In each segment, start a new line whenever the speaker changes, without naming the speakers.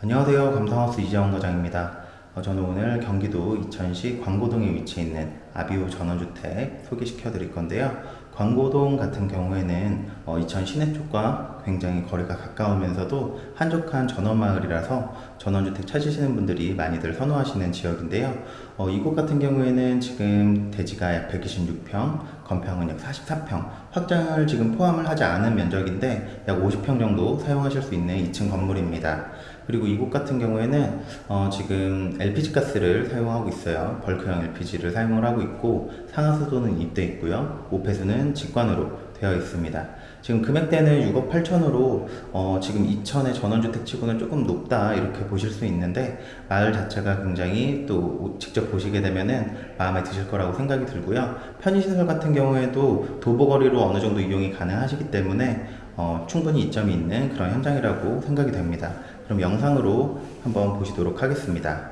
안녕하세요. 감성하우스 이재원 과장입니다. 어, 저는 오늘 경기도 이천시 광고동에 위치해 있는 아비오 전원주택 소개시켜 드릴 건데요. 광고동 같은 경우에는 어, 이천 시내 쪽과 굉장히 거리가 가까우면서도 한적한 전원마을이라서 전원주택 찾으시는 분들이 많이들 선호하시는 지역인데요. 어, 이곳 같은 경우에는 지금 대지가 약 126평, 건평은 약 44평, 확장을 지금 포함을 하지 않은 면적인데 약 50평 정도 사용하실 수 있는 2층 건물입니다. 그리고 이곳 같은 경우에는 어, 지금 LPG 가스를 사용하고 있어요. 벌크형 LPG를 사용을 하고 있고 상하수도는 입돼 있고요. 오폐수는 직관으로 되어 있습니다. 지금 금액대는 6억 8천으로 어, 지금 2천의 전원주택 치고는 조금 높다 이렇게 보실 수 있는데 마을 자체가 굉장히 또 직접 보시게 되면은 마음에 드실 거라고 생각이 들고요. 편의시설 같은 경우에도 도보거리로 어느 정도 이용이 가능하시기 때문에 어, 충분히 이점이 있는 그런 현장이라고 생각이 됩니다. 그럼 영상으로 한번 보시도록 하겠습니다.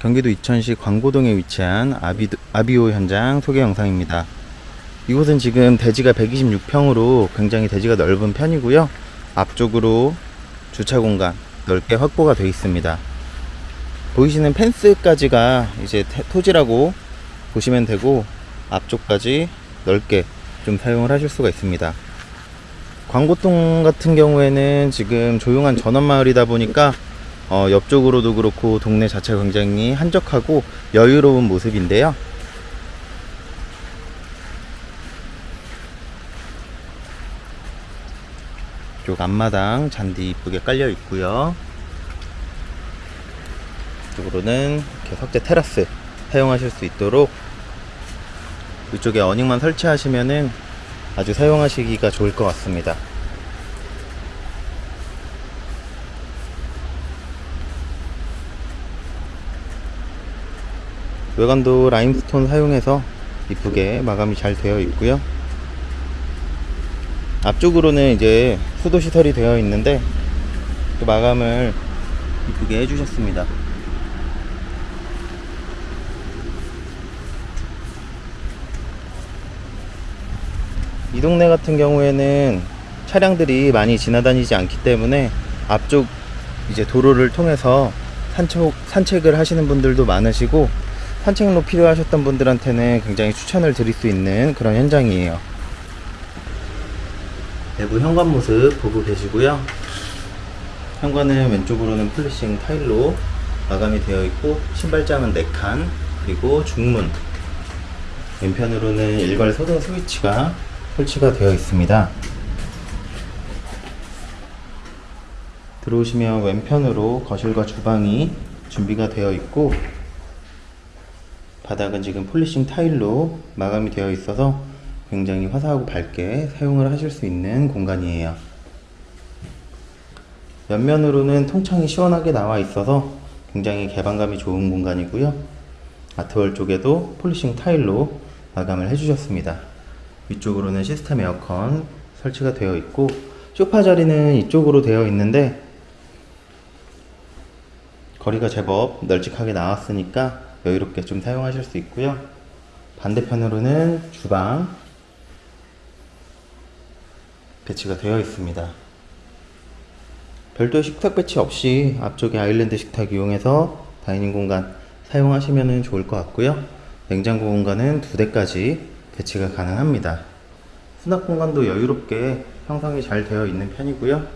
경기도 이천시 광고동에 위치한 아비, 아비오 현장 소개 영상입니다. 이곳은 지금 대지가 126평으로 굉장히 대지가 넓은 편이고요. 앞쪽으로 주차 공간 넓게 확보가 되어 있습니다. 보이시는 펜스까지가 이제 태- 토지라고 보시면 되고 앞쪽까지 넓게 좀 사용을 하실 수가 있습니다. 광고동 같은 경우에는 지금 조용한 전원마을이다 보니까 어, 옆쪽으로도 그렇고 동네 자체가 굉장히 한적하고 여유로운 모습인데요. 쪽 앞마당 잔디 이쁘게 깔려 있고요. 이쪽으로는 이렇게 석재 테라스 사용하실 수 있도록 이쪽에 어닝만 설치하시면은 아주 사용하시기가 좋을 것 같습니다. 외관도 라임스톤 사용해서 이쁘게 마감이 잘 되어 있고요. 앞쪽으로는 이제 수도 시설이 되어 있는데 또 마감을 이쁘게 해주셨습니다. 이 동네 같은 경우에는 차량들이 많이 지나다니지 않기 때문에 앞쪽 이제 도로를 통해서 산책, 산책을 하시는 분들도 많으시고 산책로 필요하셨던 분들한테는 굉장히 추천을 드릴 수 있는 그런 현장이에요. 내부 현관 모습 보고 계시고요. 현관은 왼쪽으로는 polishing 타일로 마감이 되어 있고 신발장은 4칸 그리고 중문 왼편으로는 일괄 소등 스위치가 설치가 되어 있습니다. 들어오시면 왼편으로 거실과 주방이 준비가 되어 있고 바닥은 지금 polishing 타일로 마감이 되어 있어서 굉장히 화사하고 밝게 사용을 하실 수 있는 공간이에요. 옆면으로는 통창이 시원하게 나와 있어서 굉장히 개방감이 좋은 공간이고요. 아트월 쪽에도 폴리싱 타일로 마감을 해주셨습니다. 위쪽으로는 시스템 에어컨 설치가 되어 있고 소파 자리는 이쪽으로 되어 있는데 거리가 제법 널찍하게 나왔으니까 여유롭게 좀 사용하실 수 있고요. 반대편으로는 주방 배치가 되어 있습니다. 별도 식탁 배치 없이 앞쪽에 아일랜드 식탁 이용해서 dining 공간 사용하시면 좋을 것 같고요. 냉장고 공간은 두 대까지 배치가 가능합니다. 수납 공간도 여유롭게 형성이 잘 되어 있는 편이고요.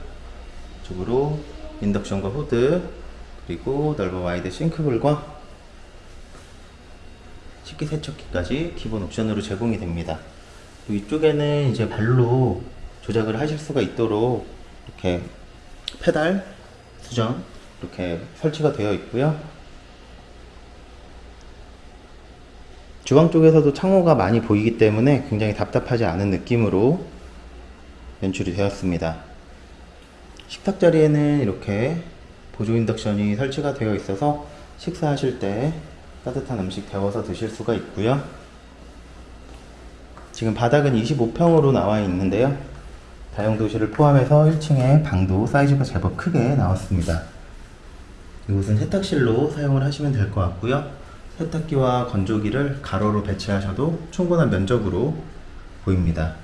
이쪽으로 인덕션과 후드 그리고 넓은 wide sink bowl과 식기세척기까지 기본 옵션으로 제공이 됩니다. 이쪽에는 이제 발로 조작을 하실 수가 있도록 이렇게 페달 수정 이렇게 설치가 되어 있고요. 주방 쪽에서도 창호가 많이 보이기 때문에 굉장히 답답하지 않은 느낌으로 연출이 되었습니다. 식탁 자리에는 이렇게 보조 인덕션이 설치가 되어 있어서 식사하실 때 따뜻한 음식 데워서 드실 수가 있고요. 지금 바닥은 25평으로 나와 있는데요. 다용도실을 포함해서 1층에 방도 사이즈가 제법 크게 나왔습니다. 이곳은 세탁실로 사용을 하시면 될 것 같고요. 세탁기와 건조기를 가로로 배치하셔도 충분한 면적으로 보입니다.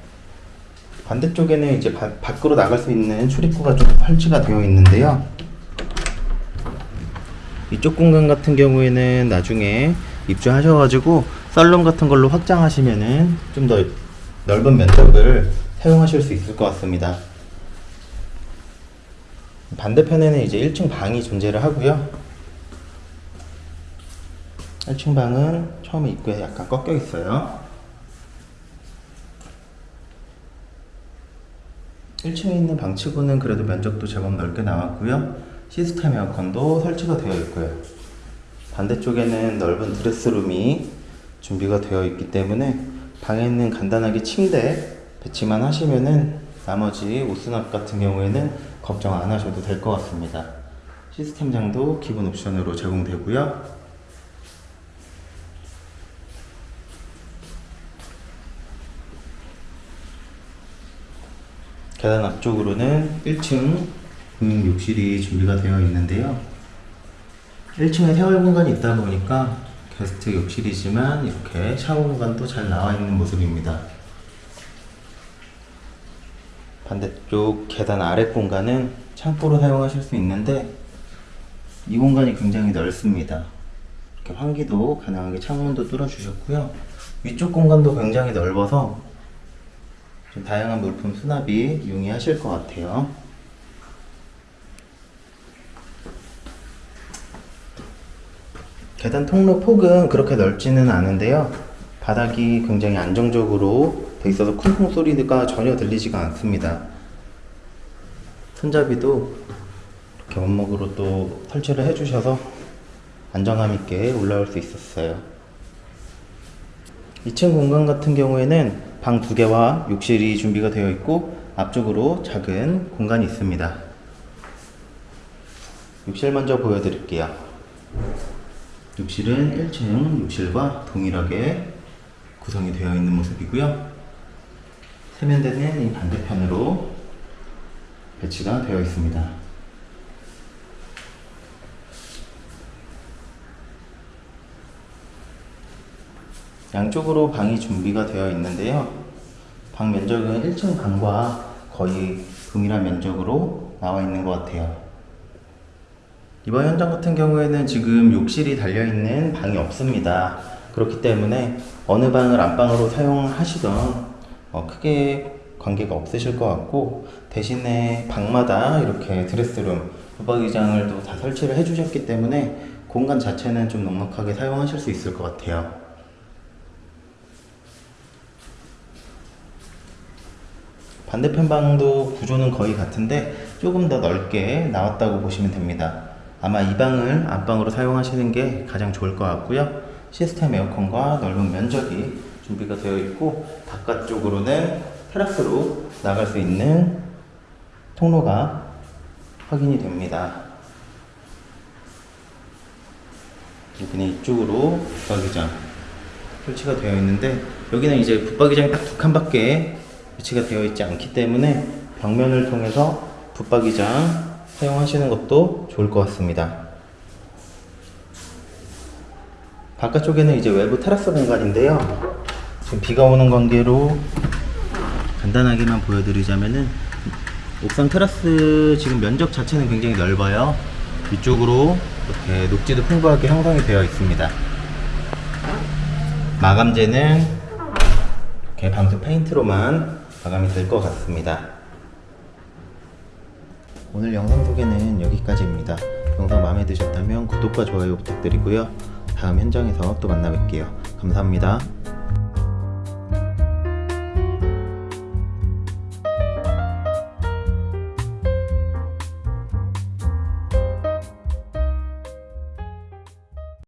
반대쪽에는 이제 바- 밖으로 나갈 수 있는 출입구가 좀 설치가 되어 있는데요. 이쪽 공간 같은 경우에는 나중에 입주하셔가지고 썰룸 같은 걸로 확장하시면은 좀 더 넓은 면적을 사용하실 수 있을 것 같습니다. 반대편에는 이제 1층 방이 존재를 하고요. 1층 방은 처음에 입구에 약간 꺾여 있어요. 1층에 있는 방치구는 그래도 면적도 제법 넓게 나왔고요. 시스템 에어컨도 설치가 되어 있고요. 반대쪽에는 넓은 드레스룸이 준비가 되어 있기 때문에 방에는 간단하게 침대 배치만 하시면은 나머지 옷 수납 같은 경우에는 걱정 안 하셔도 될 것 같습니다. 시스템장도 기본 옵션으로 제공되고요. 계단 앞쪽으로는 1층 공용 욕실이 준비가 되어 있는데요. 1층에 세월 공간이 있다 보니까 게스트 욕실이지만 이렇게 샤워 공간도 잘 나와 있는 모습입니다. 반대쪽 계단 아래 공간은 창고로 사용하실 수 있는데 이 공간이 굉장히 넓습니다. 이렇게 환기도 가능하게 창문도 뚫어 주셨고요. 위쪽 공간도 굉장히 넓어서 좀 다양한 물품 수납이 용이하실 것 같아요. 계단 통로 폭은 그렇게 넓지는 않은데요. 바닥이 굉장히 안정적으로 돼 있어서 쿵쿵 소리가 전혀 들리지가 않습니다. 손잡이도 이렇게 원목으로 또 설치를 해주셔서 안정감 있게 올라올 수 있었어요. 2층 공간 같은 경우에는 방 두 개와 욕실이 준비가 되어 있고 앞쪽으로 작은 공간이 있습니다. 욕실 먼저 보여드릴게요. 욕실은 1층 욕실과 동일하게 구성이 되어 있는 모습이고요. 세면대는 이 반대편으로 배치가 되어 있습니다. 양쪽으로 방이 준비가 되어 있는데요. 방 면적은 1층 방과 거의 동일한 면적으로 나와 있는 것 같아요. 이번 현장 같은 경우에는 지금 욕실이 달려있는 방이 없습니다. 그렇기 때문에 어느 방을 안방으로 사용하시던 어, 크게 관계가 없으실 것 같고 대신에 방마다 이렇게 드레스룸, 붙박이장을 또 다 설치를 해주셨기 때문에 공간 자체는 좀 넉넉하게 사용하실 수 있을 것 같아요. 반대편 방도 구조는 거의 같은데 조금 더 넓게 나왔다고 보시면 됩니다. 아마 이 방을 안방으로 사용하시는 게 가장 좋을 것 같고요. 시스템 에어컨과 넓은 면적이 준비가 되어 있고 바깥쪽으로는 테라스로 나갈 수 있는 통로가 확인이 됩니다. 여기는 이쪽으로 붙박이장 설치가 되어 있는데 여기는 이제 붙박이장이 딱 두 칸밖에 배치가 되어 있지 않기 때문에 벽면을 통해서 붙박이장 사용하시는 것도 좋을 것 같습니다. 바깥쪽에는 이제 외부 테라스 공간인데요. 지금 비가 오는 관계로 간단하게만 보여드리자면은 옥상 테라스 지금 면적 자체는 굉장히 넓어요. 위쪽으로 이렇게 녹지도 풍부하게 형성이 되어 있습니다. 마감재는 이렇게 방수 페인트로만 마감이 될 것 같습니다. 오늘 영상 소개는 여기까지입니다. 영상 마음에 드셨다면 구독과 좋아요 부탁드리고요. 다음 현장에서 또 만나 뵐게요. 감사합니다.